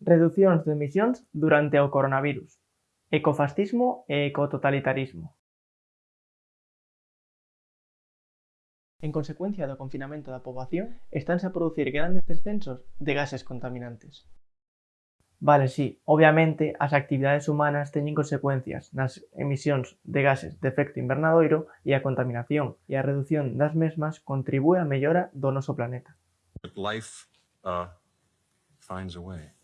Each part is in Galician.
Reducións de emisións durante o coronavirus, ecofascismo e ecototalitarismo. En consecuencia do confinamento da poboación, estánse a producir grandes descensos de gases contaminantes. Vale, sí, obviamente as actividades humanas teñen consecuencias nas emisións de gases de efecto invernadoiro e a contaminación e a redución das mesmas contribúe á mellora do noso planeta. Life, uh, finds a way.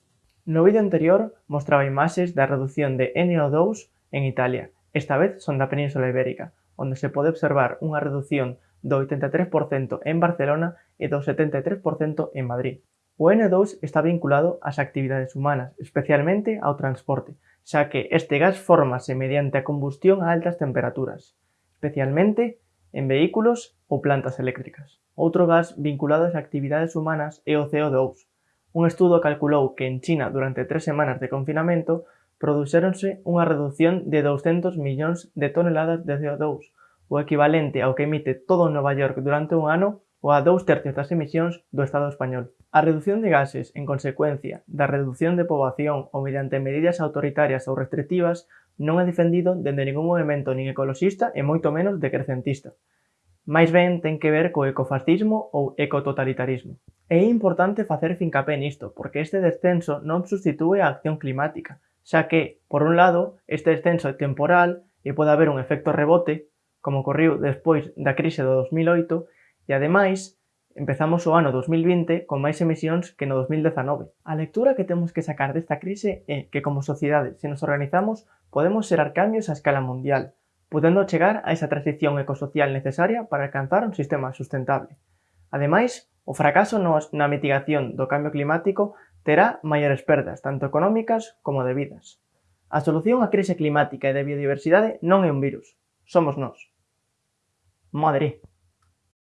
No vídeo anterior mostraba imaxes da redución de NO2 en Italia, esta vez son da Península Ibérica, onde se pode observar unha reducción do 83% en Barcelona e do 73% en Madrid. O N2 está vinculado ás actividades humanas, especialmente ao transporte, xa que este gas fórmase mediante a combustión a altas temperaturas, especialmente en vehículos ou plantas eléctricas. Outro gas vinculado ás actividades humanas é o CO2. Un estudo calculou que en China durante tres semanas de confinamento produxéronse unha redución de 200 millóns de toneladas de CO2, o equivalente ao que emite todo Nova York durante un ano ou a dous tercios das emisións do Estado español. A reducción de gases en consecuencia da reducción de poboación ou mediante medidas autoritarias ou restrictivas non é defendido dende ningún movimento nin ecoloxista e moito menos decrecentista máis ben ten que ver co ecofascismo ou ecototalitarismo. É importante facer fincapé nisto, porque este descenso non substitúe a acción climática, xa que, por un lado, este descenso é temporal e pode haber un efecto rebote, como ocorreu despois da crise do 2008, e ademais, empezamos o ano 2020 con máis emisións que no 2019. A lectura que temos que sacar desta crise é que como sociedade, se nos organizamos, podemos xerar cambios a escala mundial, podendo chegar a esa transición ecosocial necesaria para alcanzar un sistema sustentable. Ademais, o fracaso na mitigación do cambio climático terá maiores perdas, tanto económicas como de vidas. A solución á crise climática e de biodiversidade non é un virus, somos nós. Madre!